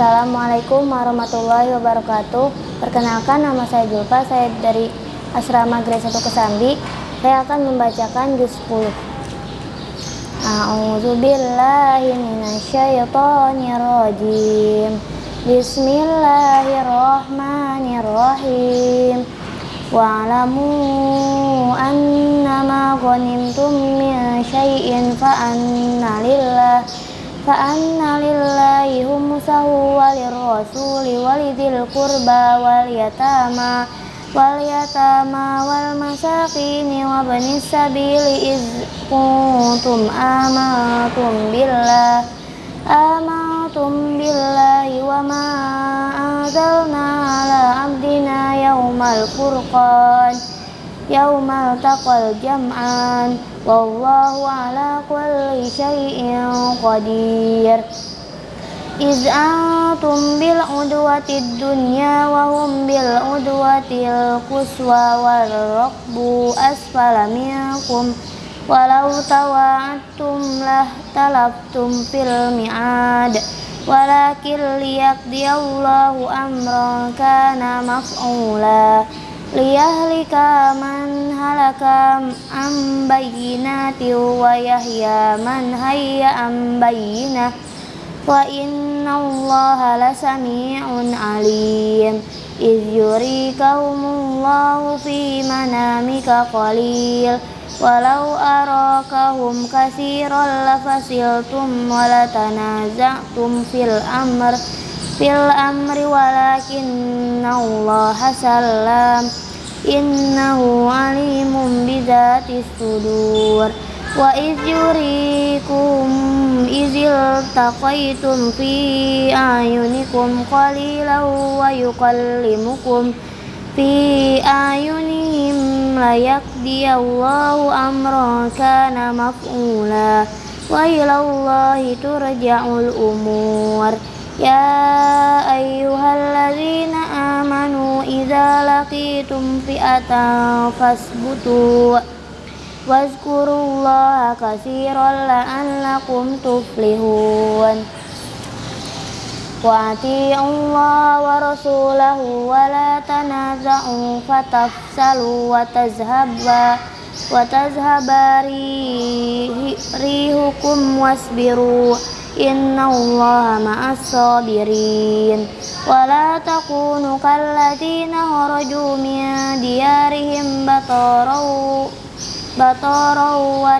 Assalamualaikum warahmatullahi wabarakatuh. Perkenalkan nama saya Julfa, saya dari Asrama Grade 1 Kesambi. Saya akan membacakan juz 10. A'udzu billahi minasyaitonir rajim. Bismillahirrahmanirrahim. Wa'lamu annama ghanimtum min syai'in fa anna lillahi فأن لله خمسه وللرسول ولذي القربى واليتامى واليتامى والمساكين وابن السبيل إذ كنتم آمنتم بالله آمنتم بالله وما أنزلنا على عبدنا يوم الفرقان يوم التقى الجمعان والله على كل شيء قدير إذ أنتم بالعدوة الدنيا وهم بالعدوة القصوى والركب أسفل منكم ولو تواعدتم لاختلفتم في الميعاد ولكن ليقضي الله أمرا كان مفعولا liyahlika man halaka am wa yahya man hayya am bayyinah wa inna allaha lasami'un alim. Iz yurikahumullahu fi manamika qalil walau arakahum kasiran lafasiltum walatanaza'tum fil amr. Fil amri walakinna Allah salam innahu alimun bidzati sudur. Wa iz yurikum izil taqaitum fi ayunikum qalilan wa yukallimukum fi ayunihim la yaqdiyallahu amran kana maf'ula. Wa ilallahi turja'ul umur. Ya ayyuhalladzina amanu idza laqitum fi'atan fasbutu. Wazkurullaha katsiran la'allakum tuflihun wa ati'ullaha wa rasulahu wa la tanaza'u fatafsalu wa tazhabba wa tazhaba rihukum wasbiru. Inna Allah ma'as sabirin. Wa la takunu kalladina kharaju min diyarihim batarau batarau wa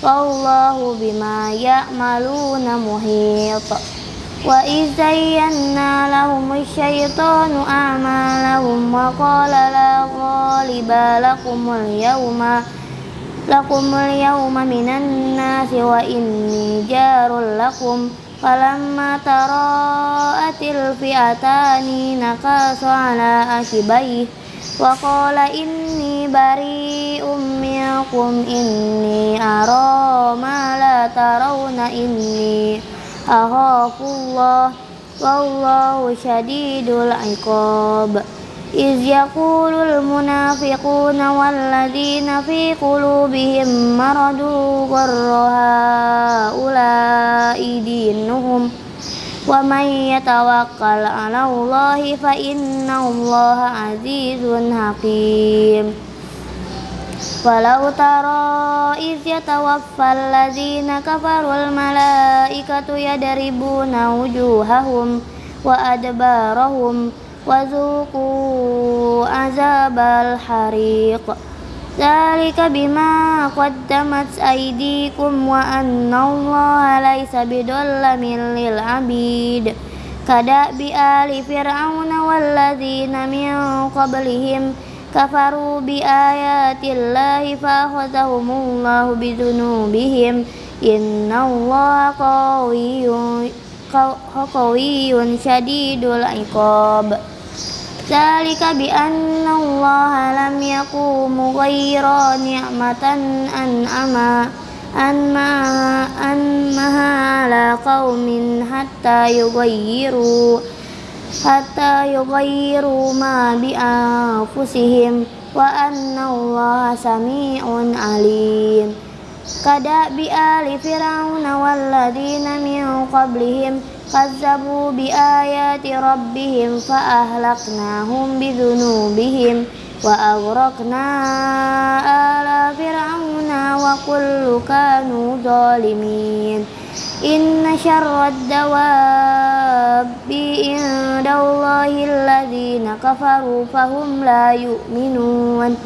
ria'an nasi wa yasudduna an sabilillah wallahu bima ya'maluna muhit wa izayyanna lahum syaitanu a'malahum wa qala la ghaliba lakumul yawma lakumul yawma minan nasi wa inni jarul lakum falamma tara'atil fi'atani nakasu ala akibayh wa qala inni bari'um minkum inni ara ma la tarawna inni akhafullah wallahu syadidul iqab. Iz yaqulul wa man yatawakkal 'ala Allahi fa inna Allaha azizun hakim. Walau taro iz yatawaffal ladzina kafarul malaikatu yadribuna wujuhahum wa adbarahum wa zuqu azabal hariq Zalika bima qaddamat aydikum wa anna allaha laysa bidallamin lil abid. Kada bi ali fir'auna walladzina min qablihim kafaru bi ayatillahi fa akhadhahumullahu bi dzunubihim innallaha qawiyyun qawiyyun syadidul iqab Zalika bi anna Allah lam yakum ghayra ni'matan an'ama anma anmaha ala qaumin hatta yughayyiru hatta yughayyiru ma bi anfusihim wa anna Allah sami'un alim كدأب آل فرعون والذين من قبلهم كذبوا بآيات ربهم فأهلكناهم بذنوبهم وأغرقنا آل فرعون وكل كانوا ظالمين. إن شر الدواب عند الله الذين كفروا فهم لا يؤمنون.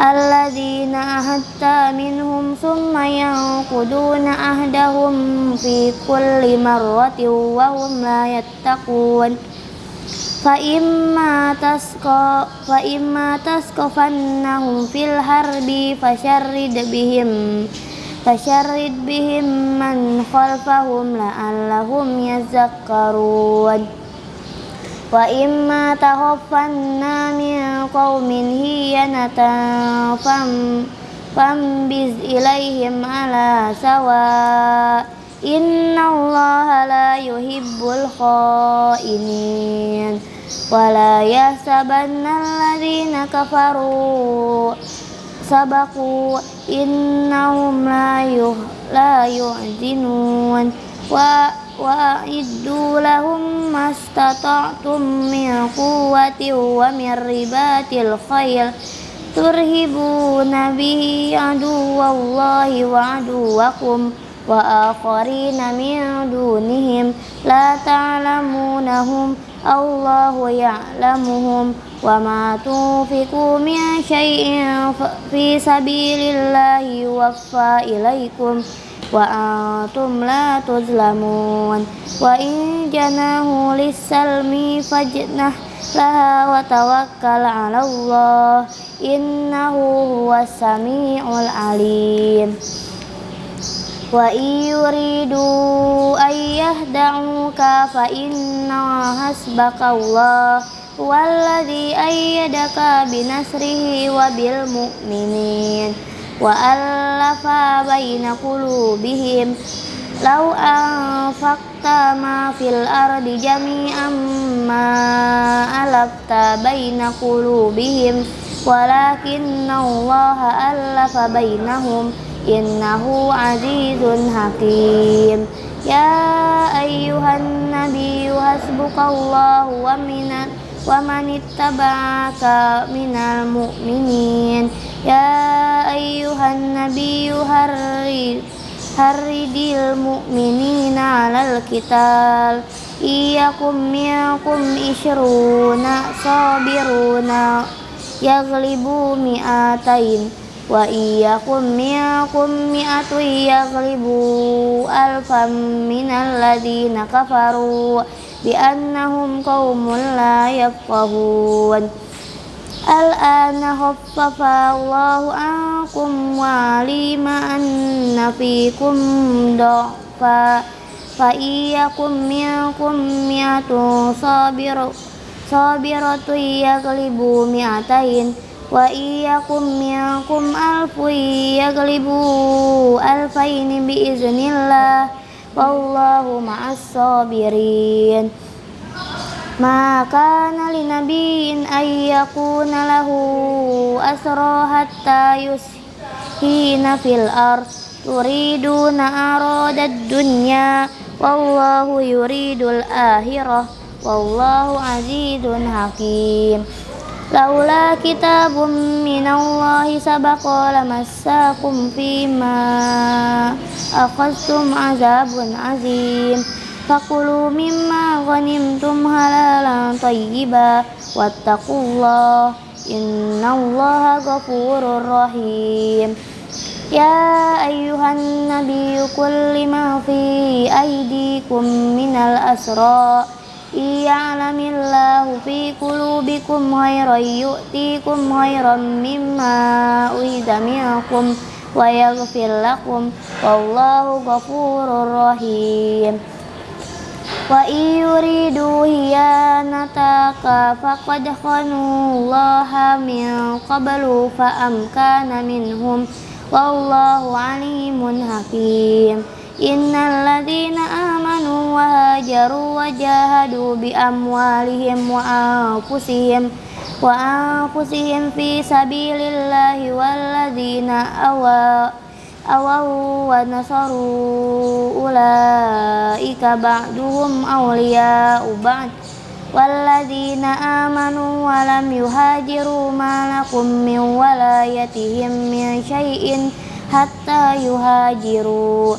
الذين أهدت منهم ثم ينقضون عهدهم في كل مرة وهم لا يتقون فإما تسقى فإما تسقفنهم في الحرب فشرد بهم فشرد بهم من خلفهم لعلهم يذكرون وإما تخفن من قوم هينة فانبذ إليهم على سواء إن الله لا يحب الخائنين ولا يحسبن الذين كفروا سبقوا إنهم لا لا يحزنون وأعدوا لهم ما استطعتم من قوة ومن رباط الخيل ترهبون به عدو الله وعدوكم وآخرين من دونهم لا تعلمونهم الله يعلمهم وما تنفقوا من شيء في سبيل الله يوفى إليكم wa antum la tuzlamun. Wa in janahu lisalmi fajnah laha wa tawakkal ala Allah. Innahu huwas sami'ul alim. Wa yuridu ayyah da'uka fa inna hasbaka Allah. Walladhi ayyadaka binasrihi wabil mu'minin وألف بين قلوبهم لو أنفقت ما في الأرض جميعا ما ألفت بين قلوبهم ولكن الله ألف بينهم إنه عزيز حكيم يا أيها النبي حسبك الله ومن wa manittaba'aka minal mu'minin. Ya ayyuhan nabiyyu harri harridil mu'minina 'alal qital iyakum minkum isyruna sabiruna yaglibu mi'atain. Wa iyakum minkum mi'atu yaglibu alfam minal ladina kafaru. بأنهم قوم لا يفقهون الآن خفف الله عنكم وعلم أن فيكم ضعفا فإياكم منكم مئة صابر صابرة يغلبوا مئتين وإياكم منكم ألف يغلبوا ألفين بإذن الله wallahu ma'as sabirin ma kana linabiyyin ayyakuna lahu asra hatta yushina fil ard. Turiduna aradad dunya. Wallahu yuridul akhirah. Wallahu azizun hakim laula kitabum minallahi sabaqa lamassakum fima akhastum azabun azim. Fakulu mimma ghanimtum halalan tayyiba wattaqullah. Innallaha ghafurur rahim. Ya ayuhan nabiyyu kulli ma fi aydikum minal asra' Iya'lamillahu fi kulubikum khairan yu'tikum khairan mimma uida minkum wa yaghfir lakum wallahu ghafurur rahim. Wa iyuridu hiyanataka faqad khanullaha min qablu fa'amkana minhum wallahu alimun hakim. Innalladzina amanu wa hajaru wa jahadu bi amwalihim wa anfusihim wa anfusihim fi sabilillahi walladzina awa awaw wa nasaru ulaika ba'duhum awliya ba'd. Walladzina amanu wa lam yuhajiru ma lakum min walayatihim min syai'in hatta yuhajiru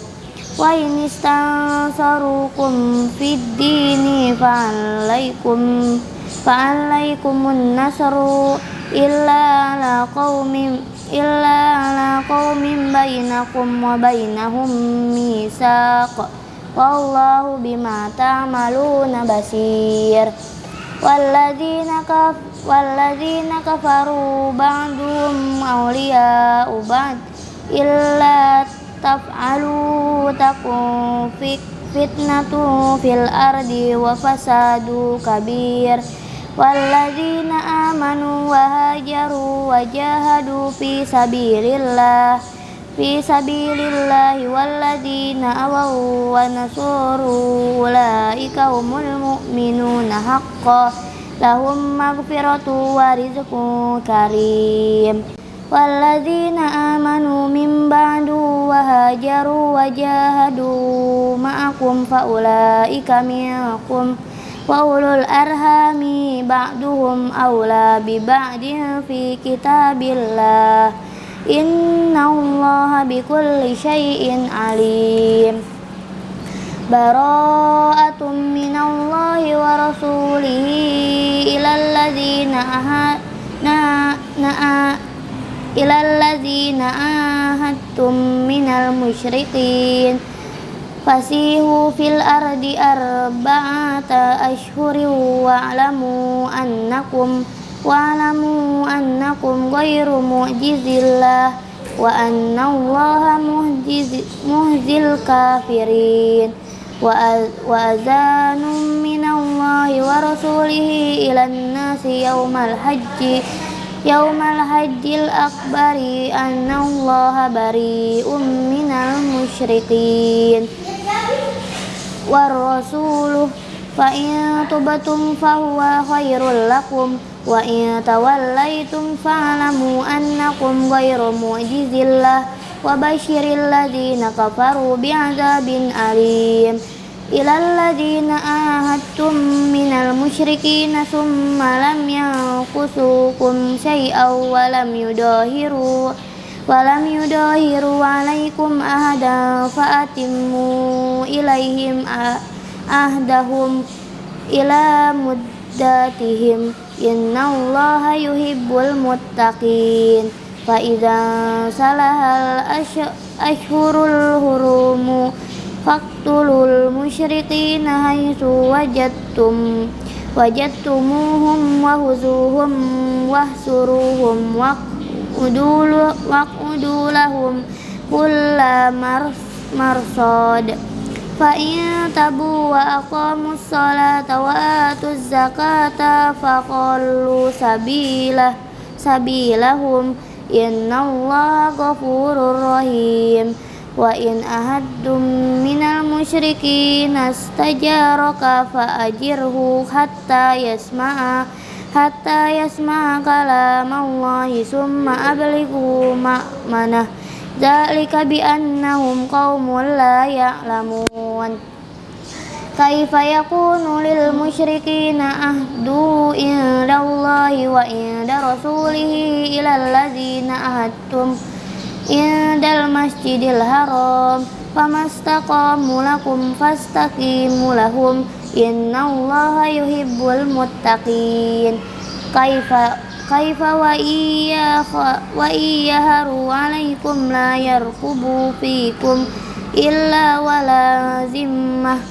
wa in istansarukum fid dini fa'alaikum fa'alaikumun nasru illa la qaumin illa la qaumin bainakum wa bainahum misaq wallahu bima ta'maluna basir. Walladzina kaf walladzina kafaru ba'dhum awliya'u ba'd illa taf'alu takun fitnatu fil ardi wa fasadu kabir walladzina amanu wa hajaru wa jahadu fi sabilillah fi sabilillahi walladzina awaw wa nasuru ulaika humul mu'minuna haqqan lahum maghfiratu wa rizqun karim والذين آمنوا من بعد وهاجروا وجاهدوا معكم فأولئك منكم وأولو الأرحام بعضهم أولى ببعض في كتاب الله إن الله بكل شيء عليم براءة من الله ورسوله إلى الذين ilalladzina ahadtum minal musyrikin. Fasihu fil ardi arba'ata ashhuri wa'lamu annakum wa'lamu annakum ghairu mu'jizillah wa anna allaha muhzil kafirin. Wa azanum minallahi wa rasulihi ilan nasi yawmal hajji yaumal hajjil akbari annallaha bari'um minal musyrikin. Warrasuluh fa in tubatum fahuwa khairul lakum. Wa in tawallaitum fa'lamu annakum ghairu mu'jizillah. Wa basyiril ladzina kafaru bi'adzabin alim ilal ladina ahadtum minal musyrikina summa lam yanqusukum syai'aw wa lam yudahiru wa lam yudahiru alaikum ahada fa'atimmu ilaihim ahdahum ila muddatihim innallaha yuhibbul muttaqin fa idza salahal ashhurul hurumu faktulul musyriqina haitsu wajadtum wajadtumuhum wahuzuhum wahsuruhum waqudulu waqudulahum kulla mar marsad. Fa in tabu wa aqamus salata wa atuz zakata faqallu sabilah sabilahum. Innallaha ghafurur rahim wa in ahadum minal musyrikin astajaraka fa'ajirhu hatta yasma'a hatta yasma'a kalamallahi summa ablighu ma'manah dzalika bi annahum qaumun la ya'lamun. Kaifa yakunu lil musyrikina ahdu indallahi wa inda rasulihi ilal ladzina ahadtum? indal masjidil haram famastaqamu lakum fastaqimu lahum innallaha yuhibbul muttaqin kaifa kaifa wa iya wa iya haru alaikum la yarkubu fikum illa wala zimmah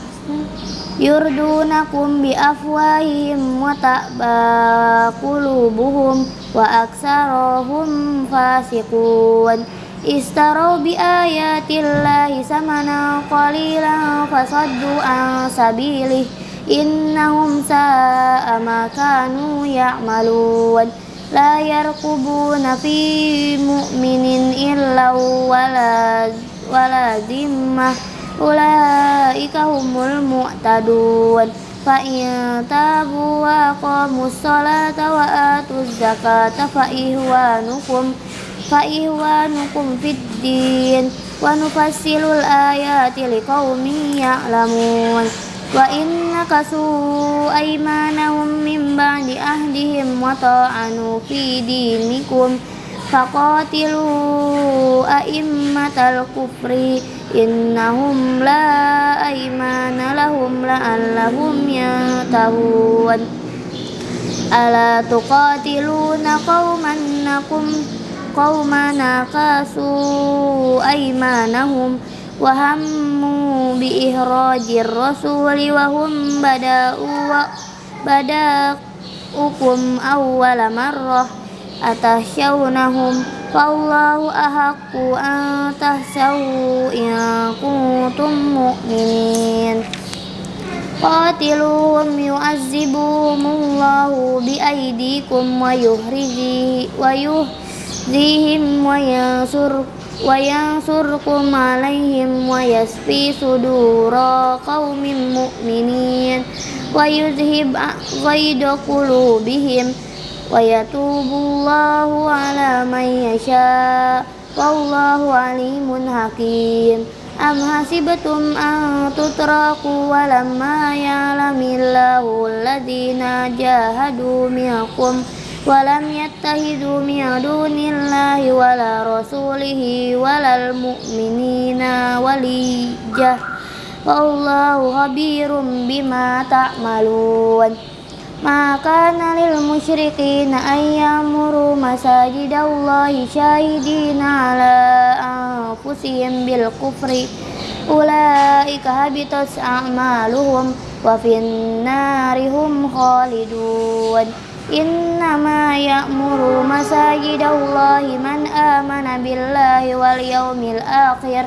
yurdunakum bi afwahihim wa ta'ba kulubuhum wa aksarohum fasikun istarau bi ayatillahi samanan qalilan fasaddu an sabilih innahum sa'a ma kanu ya'malun la yarqubuna fi mu'minin illa wala zimmah ulaika humul mu'tadun fa in tabu wa qamu sholata wa atuz zakata fa ihwanukum fa ihwanukum fid din wa nufassilul ayati liqaumin ya'lamun. Wa inna kasu aymanahum min ba'di ahdihim wa ta'anu fi dinikum. Faqatilu a'immatal kufri innahum la aymana lahum la'allahum yatahun. Ala tuqatiluna qauman nakum? قوما نكثوا أيمانهم وهموا بإخراج الرسول وهم بدأوا بدأكم أول مرة أتخشونهم فالله أحق أن تخشوا إن كنتم مؤمنين قاتلوهم يعذبهم الله بأيديكم ويهزيهم وينصركم وينصركم عليهم ويسفي صدور قوم مؤمنين ويذهب غيظ قلوبهم ويتوب الله على من يشاء والله عليم حكيم أم حسبتم أن تتركوا ولما يعلم الله الذين جاهدوا منكم ولم يتخذوا من دون الله ولا رسوله ولا المؤمنين وليجة والله خبير بما تعملون ما كان للمشركين أن يأمروا مساجد الله شاهدين على أنفسهم بالكفر أولئك هبطت أعمالهم وفي النار هم خالدون إنما يأمر مساجد الله من آمن بالله واليوم الآخر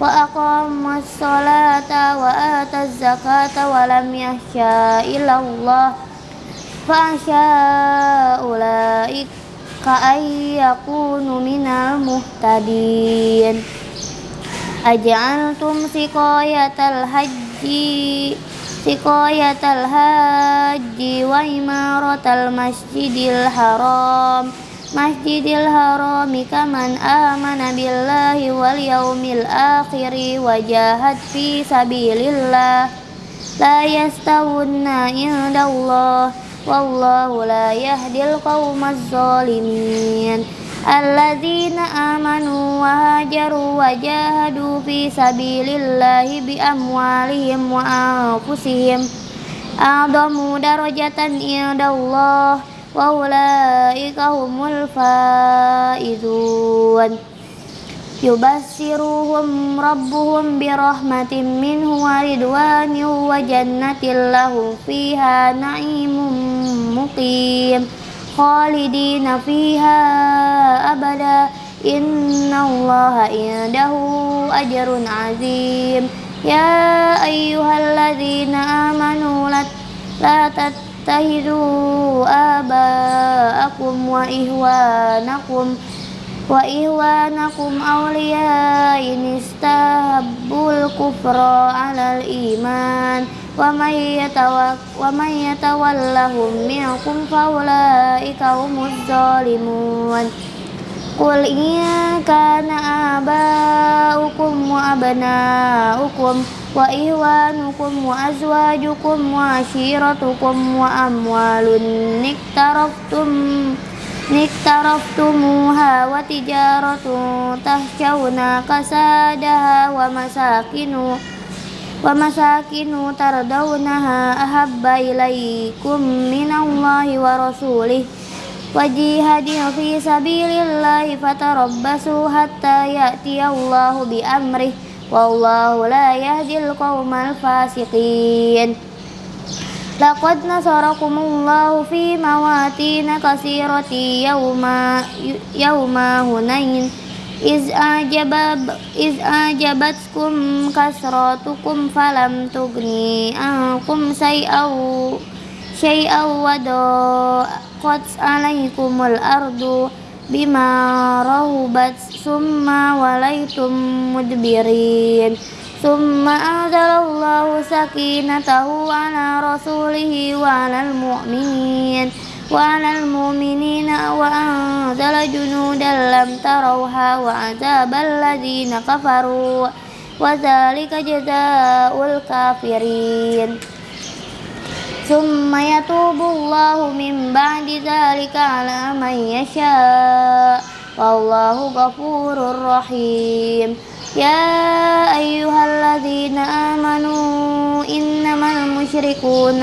وأقام الصلاة وآتى الزكاة ولم يخشى إلا الله فأخشى أولئك أن يكونوا من المهتدين أجعلتم سقاية الحج سقاية الحج وإمارة المسجد الحرام مسجد الحرام كمن آمن بالله واليوم الآخر وجاهد في سبيل الله لا يستوون عند الله والله لا يهدي القوم الظالمين الذين آمنوا وهاجروا وجاهدوا في سبيل الله بأموالهم وأنفسهم أعظم درجة عند الله وأولئك هم الفائزون يبشرهم ربهم برحمة منه ورضوان وجنة لهم فيها نعيم مقيم خالدين فيها أبدا. إن الله عنده أجر عظيم. يا أيها الذين آمنوا لا تتخذوا آباءكم وإخوانكم wa ihwanakum awliya inistahabbul kufra alal iman wa may yatawallahum minkum faulaika humuz zalimun kul iya kana aba'ukum wa abna'ukum wa ihwanukum wa azwajukum wa ashiratukum wa amwalun tum. اقترفتموها وتجارة تخشون كسادها ومساكن ومساكن ترضونها أحب إليكم من الله ورسوله وجهاد في سبيل الله فتربصوا حتى يأتي الله بأمره والله لا يهدي القوم الفاسقين لقد نصركم الله في مواتين كثيرة يوم يوم هنين إذ أعجب إذ أعجبتكم كثرتكم فلم تغني عنكم شيئا شيئا وضاقت عليكم الأرض بما رهبت ثم وليتم مدبرين ثم أنزل الله سكينته على رسوله وعلى المؤمنين وعلى المؤمنين وأنزل جنودا لم تروها وعذاب الذين كفروا وذلك جزاء الكافرين ثم يتوب الله من بعد ذلك على من يشاء والله غفور رحيم يا أيها الذين آمنوا إنما المشركون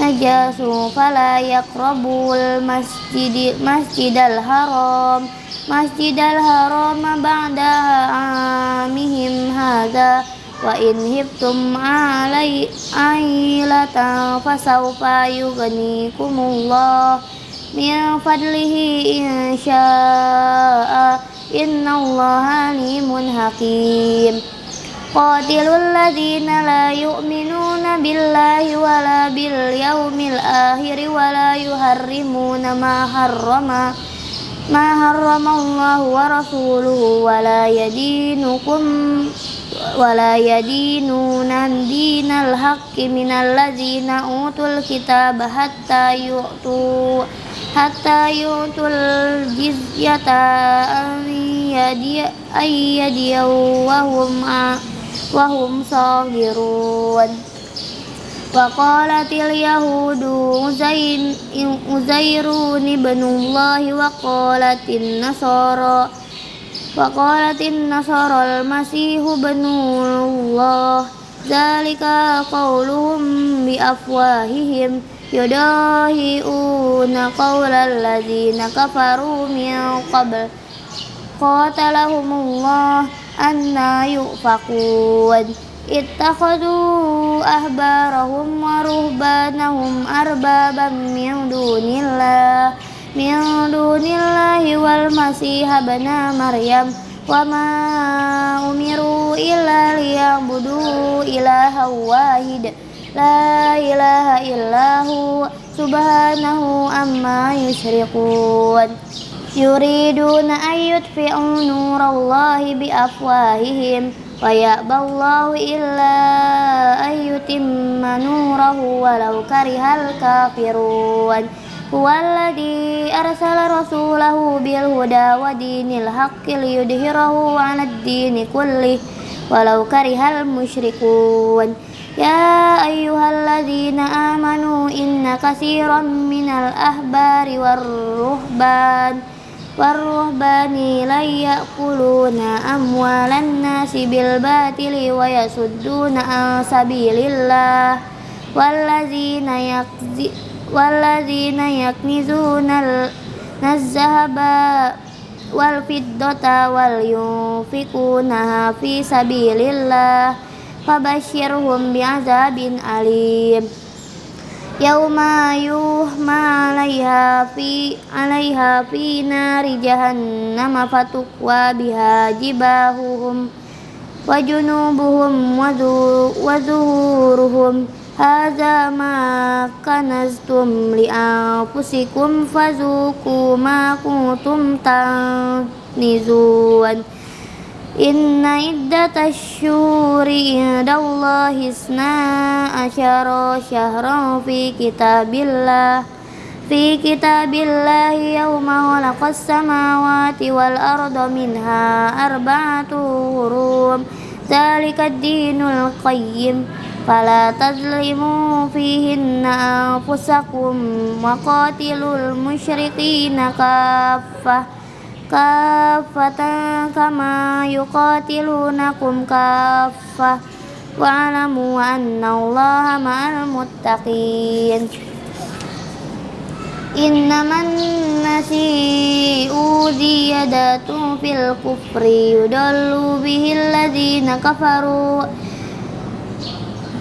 نجاس فلا يقربوا المسجد مسجد الحرام مسجد الحرام بعد عامهم هذا وإن هبتم علي عيلة فسوف يغنيكم الله من فضله إن شاء إن الله عليم حكيم قاتلوا الذين لا يؤمنون بالله ولا باليوم الآخر ولا يحرمون ما حرم ما حرم الله ورسوله ولا يدينكم ولا يدينون دين الحق من الذين أوتوا الكتاب حتى يؤتوا حتى يؤتوا الجزية أن يدي وهم وهم صاغرون وقالت اليهود عزير ابن الله وقالت النصارى وقالت النصارى المسيح ابن الله ذلك قولهم بأفواههم yudahi'una qawlal ladzina kafaru min qabl qatalahumullah anna yu'fakun ittakhadu ahbarahum wa ruhbanahum arbaban min dunillah min dunillahi wal masiha bana maryam wa ma umiru illa liyabudu ilaha wahidah La ilaha illahu subhanahu amma yusyrikun Yuriduna ayyutfi'u nurallahi biafwahihim Wa ya'ballahu illa ayyutimma nurahu walau karihal kafirun. Huwaladhi arsala rasulahu bilhuda wa dinil haqqil yudhirahu 'alad dini kullih walau karihal musyrikun. يا أيها الذين آمنوا إن كثيرا من الأحبار والرهبان والرهبان لن يأكلون أموال الناس بالباطل ويصدون عن سبيل الله والذين يكذبون والذين يكنزون الذهب والفضة ولينفقونها في سبيل الله Fabashirhum bi'azabin alim. Yauma yuhma alaiha fi alaiha fi nari jahannam fatukwa biha jibahuhum wa junubuhum wa zuhuruhum. Hadza ma kanaztum li fazuku ma kuntum tanizun إن عدة الشهور عند الله اثنا عشر شهرا في كتاب الله في كتاب الله يوم خلق السماوات والأرض منها أربعة حروم ذلك الدين القيم. فلا تظلموا فيهن أنفسكم وقاتلوا المشركين كافة. kafatan kama yuqatilunakum kafah wa'lamu annallaha ma'al muttaqin. Innaman nasi'u ziyadatu fil kufri yudallu bihil ladhina kafaru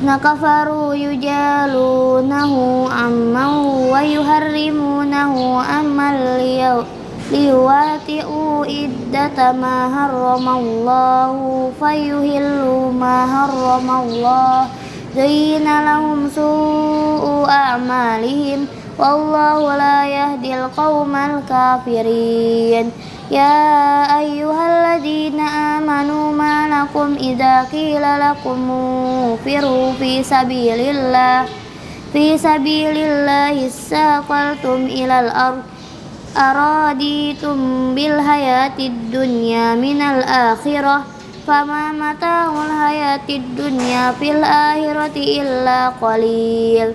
nakafaru yujalunahu amman wa yuharrimunahu amman liyaw ليواتئوا إدة ما حرم الله فيهلوا ما حرم الله زين لهم سوء أعمالهم والله لا يهدي القوم الكافرين يا أيها الذين آمنوا ما لكم إذا قيل لكم انفروا في سبيل الله في سبيل الله استثقلتم إلى الأرض araditum bil hayatid dunya minal akhirah fama mata'ul hayatid dunya fil akhirati illa qalil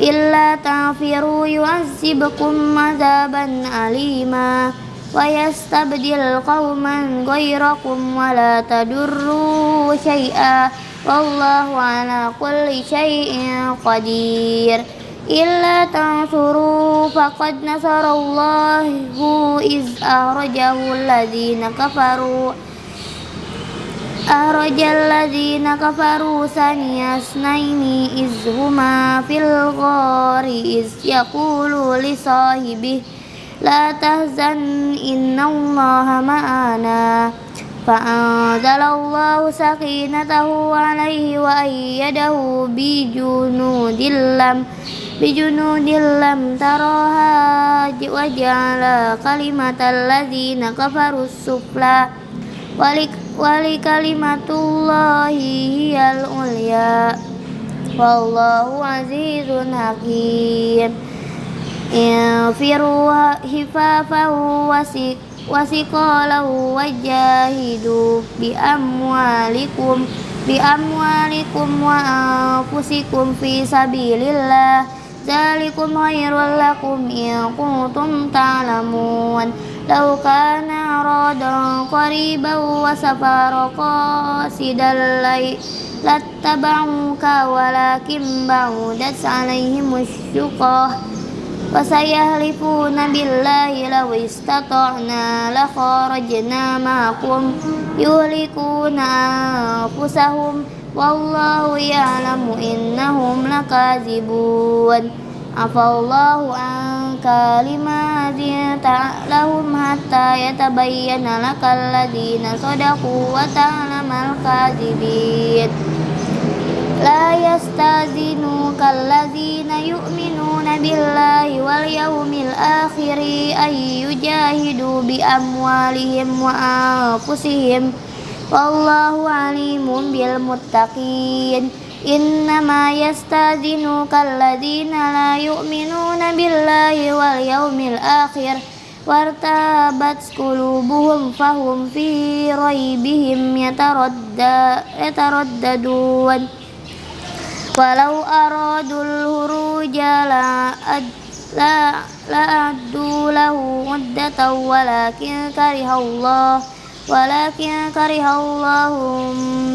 illa ta'firu yu'azzibkum mazaban alima wa yastabdil qawman gairakum wa la tadurru syai'a wallahu ala kulli syai'in qadir إلا تنصروا فقد نصر الله إذ أخرجه الذين كفروا أخرج الذين كفروا ثاني اثنين إذ هما في الغار إذ يقول لصاحبه لا تهزن إن الله معنا فأنزل الله سكينته عليه وأيده بجنود لم bijunudil lam taroha jiwa jala kalimatal ladzina kafaru supla walik wali kalimatullahi hiyal ulya wallahu azizun hakim infiru hifafahu wasik wasikolahu wajahidu bi amwalikum bi amwalikum wa anfusikum fi sabilillah zalikum khairul lakum in kuntum ta'lamun لو كان أرادا قريبا وسفر قاصدا لاتبعوك ولكن بعدت عليهم الشقة وسيحلفون بالله لو استطعنا لخرجنا معكم يهلكون أنفسهم Wallahu ya'lamu innahum lakazibun. Afallahu an kalimatin ta'lahum hatta yatabayyana lakal ladina sadaku wa ta'lamal kazibin. La yastazinuka alladhina yu'minuna billahi wal yawmil akhiri ayyujahidu bi amwalihim wa anfusihim. Wallahu alimun bil muttaqin. Innama yastazinuka alladhina la yu'minuna billahi wal yawmil akhir. Wartabat kulubuhum fahum fi raibihim yataradda, yataraddadun Walau aradul huruja la ad, la la addu lahu muddatan walakin karihallahu ولكن كره الله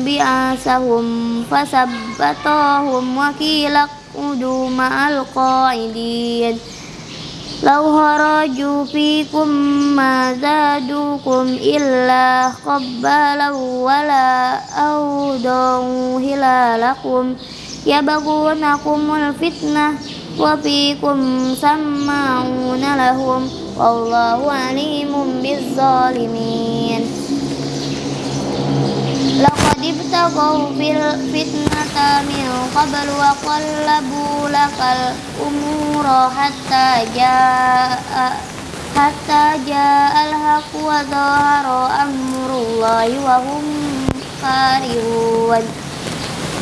بعاثهم فثبتهم وكيل اقعدوا مع القاعدين لو خرجوا فيكم ما زادوكم إلا قبالا ولا أودوا هلالكم يبغونكم الفتنة وفيكم سماعون لهم wallahu alimun bizzalimin. Laqad ibtagaw fil fitnata min qabl wa qallabu lakal umura hatta jaa hatta jaa al-haq wa zahara amrullahi wa hum karihun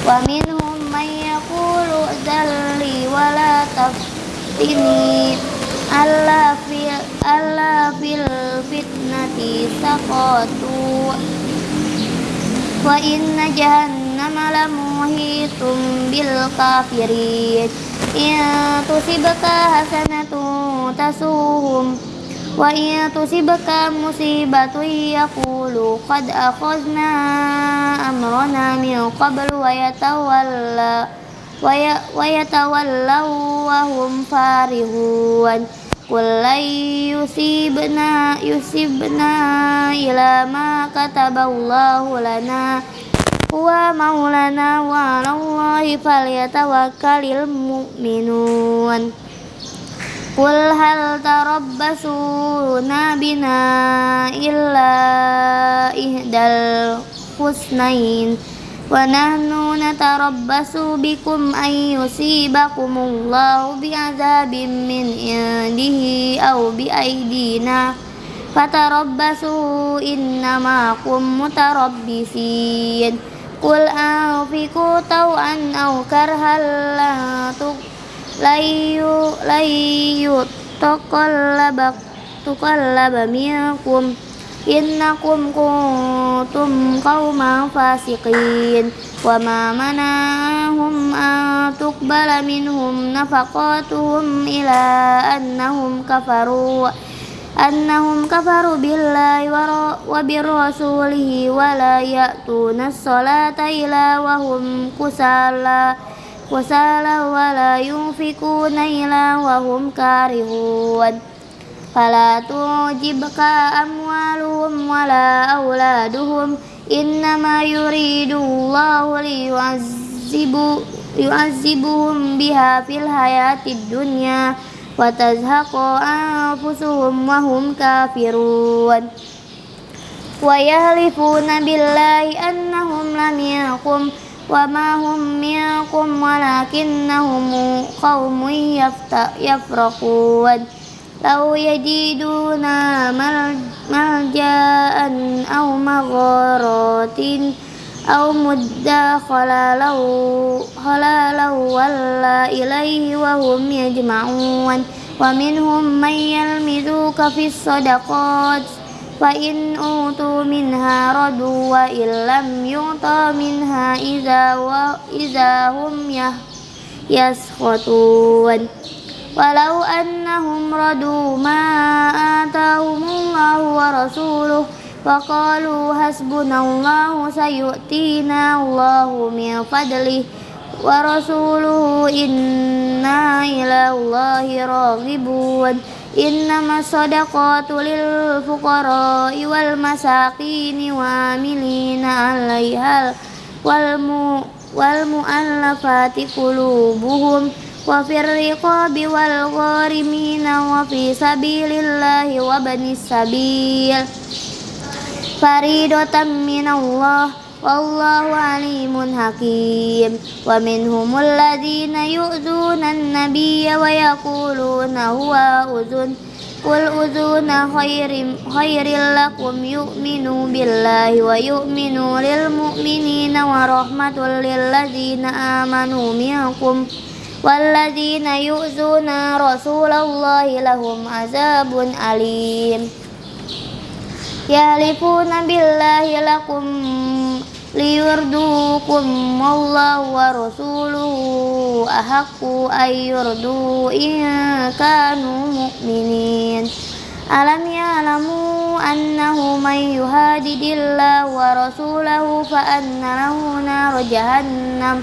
wa minhum man yaqulu dhalli wa la taftini Allah fil Allah fil fitnati saqatu. Wa inna jahannama lamuhitum bil kafirin. Ya tusibaka hasanatu tasuhum. Wa in tusibaka musibatu yakulu qad akhazna amrana min qablu wa yatawalla ويتولوا وهم فارغون قل لن يصيبنا يصيبنا إلى ما كتب الله لنا هو مولانا وعلى الله فليتوكل المؤمنون قل هل تربصون بنا إلا إحدى الحسنين ونحن نتربص بكم أن يصيبكم الله بعذاب من عنده أو بأيدينا فتربصوا إن معكم متربصين قل أنفقوا طوعا أو كرها لن يتقلب تقلب منكم innakum kuntum qauman fasiqin wa ma manahum an tuqbala minhum nafaqatuhum ila annahum kafaru annahum kafaru billahi wa birrasulihi wa la ya'tuna as-salata ila wa hum kusala kusala wa la yunfikuna ila wa hum karihun. فلا تعجبك أموالهم ولا أولادهم إنما يريد الله ليعذب يعذبهم بها في الحياة الدنيا وتزهق أنفسهم وهم كافرون ويهلفون بالله أنهم لم يكن وما هم منكم ولكنهم قوم يفرقون لو يجدون ملجأ أو مغارات أو مدخلا لو خلا ولا إليه وهم يجمعون. ومنهم من يلمذوك في الصدقات فإن أوتوا منها ردوا وإن لم يعطى منها إذا, إذا هم يسخطون. ولو أنهم ردوا ما آتاهم الله ورسوله وقالوا حسبنا الله سيؤتينا الله من فضله ورسوله إنا إلى الله راغبون إنما الصدقات للفقراء والمساكين وعاملين عليها والمؤلفات قلوبهم وفي الرقاب والغارمين وفي سبيل الله وبني السبيل. فريدة من الله والله عليم حكيم. ومنهم الذين يؤذون النبي ويقولون هو أذن قل أذون خير, خير لكم يؤمنوا بالله ويؤمنوا للمؤمنين ورحمة للذين آمنوا منكم. والذين يؤذون رسول الله لهم عذاب أليم يحلفون بالله لكم ليرضوكم والله ورسوله أحق أن يرضوا إن كانوا مؤمنين ألم يعلموا أنه من يهادد الله ورسوله فأن له نار جهنم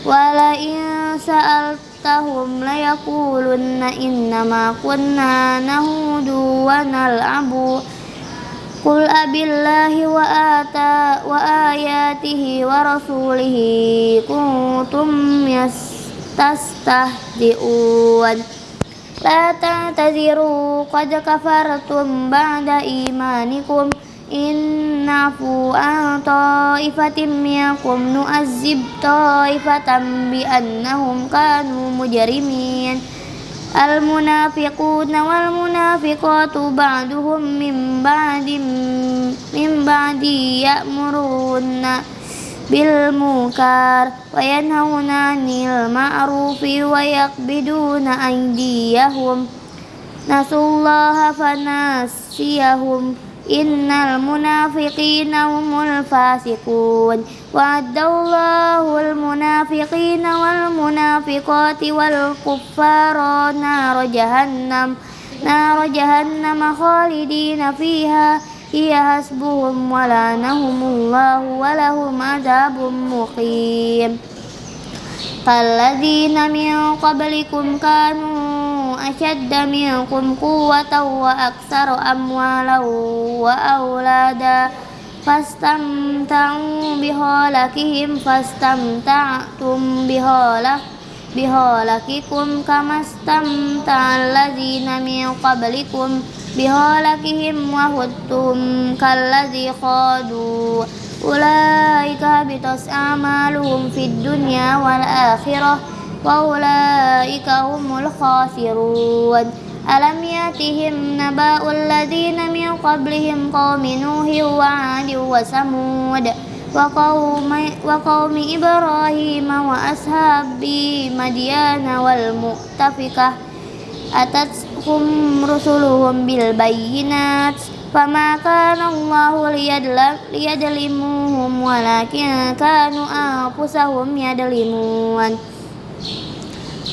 wala in sa'altahum layakulunna innama kunna nahudu wa nal'abu. Qul abillahi wa ata wa ayatihi wa rasulihi kuntum yastastahzi'un. La ta'taziru qad kafartum ba'da imanikum إن نعفو عن طائفة منكم نؤذب طائفة بأنهم كانوا مجرمين المنافقون والمنافقات بعضهم من بعد من بعد يأمرون بالمنكر وينهون عن المعروف ويقبضون أيديهم نسوا الله innal munafiqina humul fasiqun. Wa'adallahu al munafiqina wal munafiqati wal kuffara nar jahannam. Nar jahannam khalidina fiha. Hiya hasbuhum wa nahumullahu wa lahum adzabun muqim. Kalladzina min qablikum kanu ashadda minkum quwwatan wa aktsaru wa aulada fastamta'u bihalakihim fastamta'tum bihalak bihalakikum kamastamta'al ladzina min qablikum bihalakihim wa huttum kalladzi khadu ulaika bitas amaluhum fid dunya wal akhirah وأولئك هم الخاسرون ألم يأتهم نبأ الذين من قبلهم قوم نوح وعاد وثمود وقوم, وقوم إبراهيم وأصحاب مديان والمؤتفكة أتتهم رسلهم بالبينات فما كان الله ليظلمهم ولكن كانوا أنفسهم يظلمون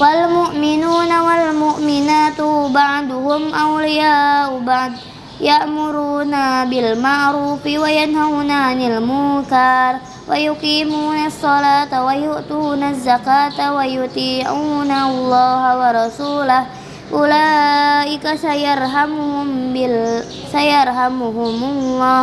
والمؤمنون والمؤمنات بعضهم أولياء بعض يأمرون بالمعروف وينهون عن المنكر ويقيمون الصلاة ويؤتون الزكاة ويطيعون الله ورسوله أولئك سيرحمهم بال سيرحمهم الله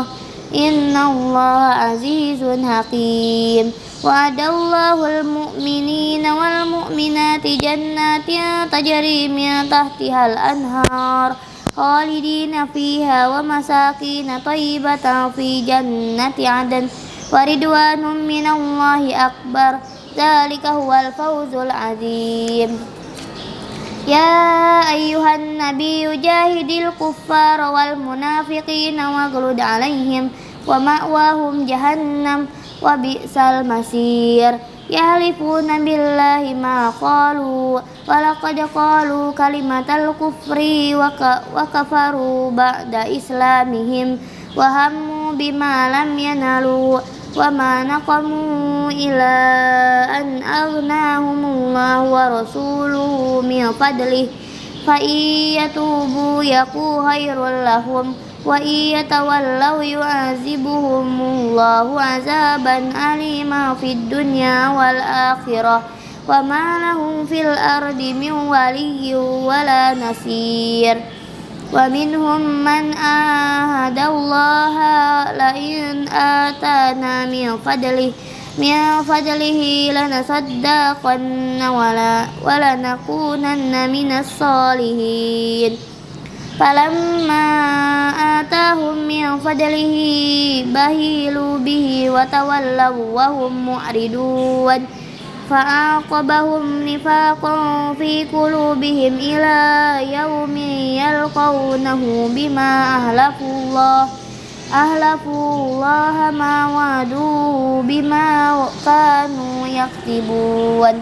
إن الله عزيز حكيم وعد الله المؤمنين والمؤمنات جنات تجري من تحتها الأنهار خالدين فيها ومساكين طيبة في جنة عدن ورضوان من الله أكبر ذلك هو الفوز العظيم يا أيها النبي جاهد الكفار والمنافقين واغلد عليهم ومأواهم جهنم wa bi'sal masir yahlifuna billahi ma qalu wa kalimat qalu kalimatal kufri wa, ka, wa kafaru ba'da islamihim wa hammu bima lam yanalu wa ma naqamu ila an aghnahumullahu wa rasuluhu min fadlih fa iyatubu yaku khairul lahum وإن يتولوا يعذبهم الله عذابا أليما في الدنيا والآخرة وما لهم في الأرض من ولي ولا نصير. ومنهم من آهد الله لئن آتانا من فضله من فضله لنصدقن ولا ولنكونن من الصالحين. فلما آتاهم من فضله بهيلوا به وتولوا وهم معرضون فأعقبهم نفاقا في قلوبهم إلى يوم يلقونه بما أهلفوا الله أهلفوا الله ما وعدوا بما كانوا يكذبون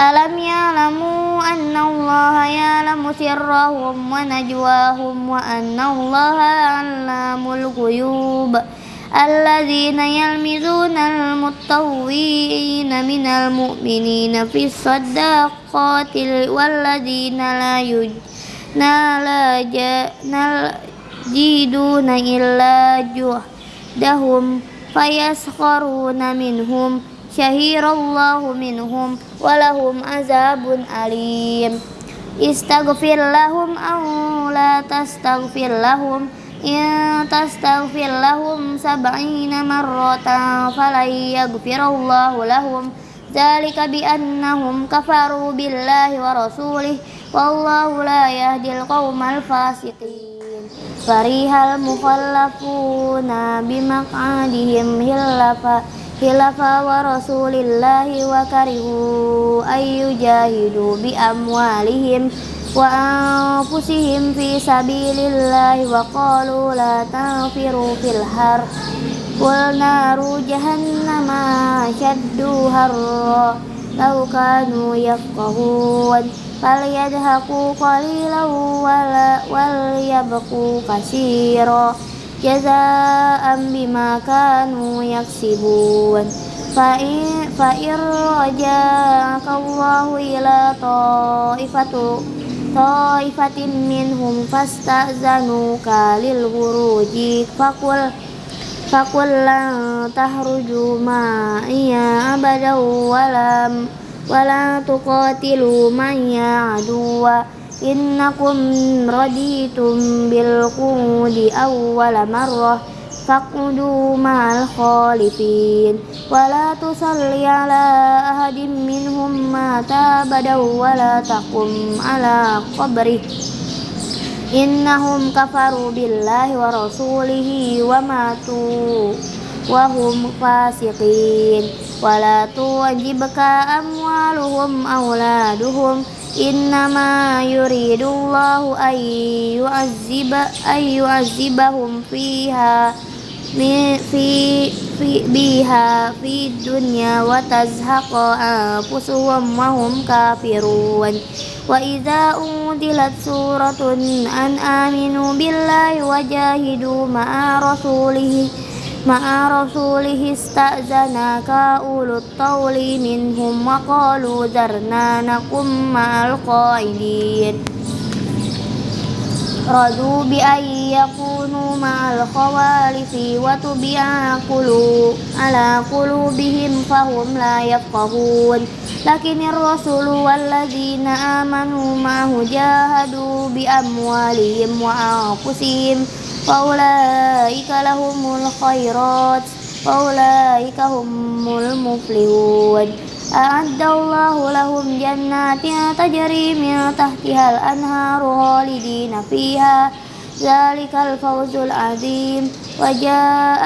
ألم يعلموا أن الله يعلم سرهم ونجواهم وأن الله علام الغيوب الذين يلمزون المتطوعين من المؤمنين في الصداقات والذين لا يجدون إلا جهدهم فيسخرون منهم syahirallahu minhum walahum azabun alim. Istaghfir lahum aw la tastaghfir lahum. Ya tastaghfir lahum sab'ina marratan falan yaghfirallahu lahum. Dzalika biannahum kafaru billahi wa rasulih. Wallahu la yahdil qaumal fasiqin. Farihal mukhallafuna bimaq'adihim hillafa khilafa wa rasulillahi wa karihu ayyujahidu bi amwalihim wa anfusihim fi sabilillahi wa qalu la tanfiru fil har. Wal naru jahannama syaddu harra law kanu yafqahun falyadhaku qalilan wal yabqu kasira jazaan bima kanu yaksibun fa'in fa'ir raja'aka Allahu ila ta'ifatu ta'ifatin minhum fasta'zanuka lil huruji fakul fakul lan tahruju ma'iya abadan walam wala tuqatilu man ya'duwa innakum raditum bil qudi awwala marrah faqudu ma'al khalifin wa la tusalli ala ahadim minhum mata badaw wa la taqum ala qabri innahum kafaru billahi wa rasulihi wa matu wa hum fasiqin wa tuwajibka amwaluhum awladuhum إنما يريد الله أن يعذب أن يعذبهم فيها في في بها في الدنيا وتزهق أنفسهم وهم كافرون وإذا أنزلت سورة أن آمنوا بالله وجاهدوا مع رسوله مع رسوله استأذنك أولو الطول منهم وقالوا ذرنا نقم مع القائدين رضوا بأن يكونوا مع الخوالف وتبع على قلوبهم فهم لا يفقهون لكن الرسول والذين آمنوا معه جاهدوا بأموالهم وأنفسهم فأولئك لهم الخيرات فأولئك هم المفلحون. أعد الله لهم جنات تجري من تحتها الأنهار خالدين فيها. ذلك الفوز العظيم. وجاء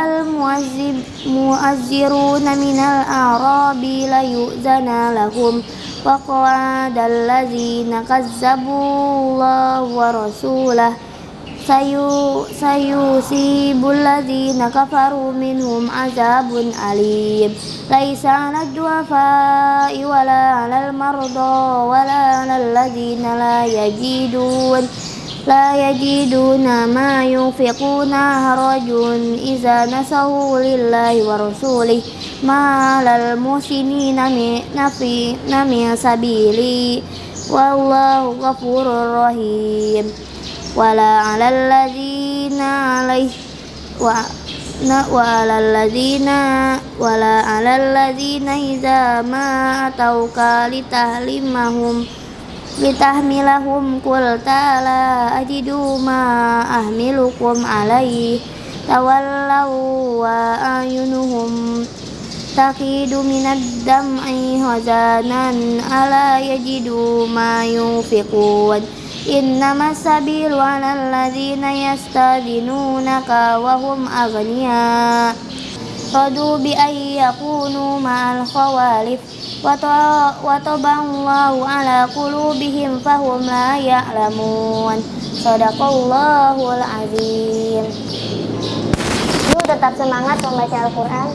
المؤذرون من الأعراب ليؤذن لهم. وقعد الذين كذبوا الله ورسوله. Sayu sayusibul ladzina kafaru minhum azabun alim. Laisa 'alal du'afa'i wala 'alal marda wala 'alal ladzina la yajidun la yajiduna ma yunfiquna harajun iza nasahu lillahi wa rasulih. Ma lal musinina nafi nami sabili. Wallahu ghafurur wala 'alal ladzina alaih wa na wa 'alal ladzina wala 'alal ladzina idza ma atauka litahlimahum litahmilahum qul ta'ala ajidu ma ahmilukum alaihi tawallaw wa ayunuhum taqidu minad dam'i hazanan ala yajidu إنما السبيل على الذين يستأذنونك وهم أغنياء رضوا بأن يكونوا مع الخوالف وطبع الله على قلوبهم فهم لا يعلمون Sadaqallahul azim. Yuk tetap semangat membaca Al-Quran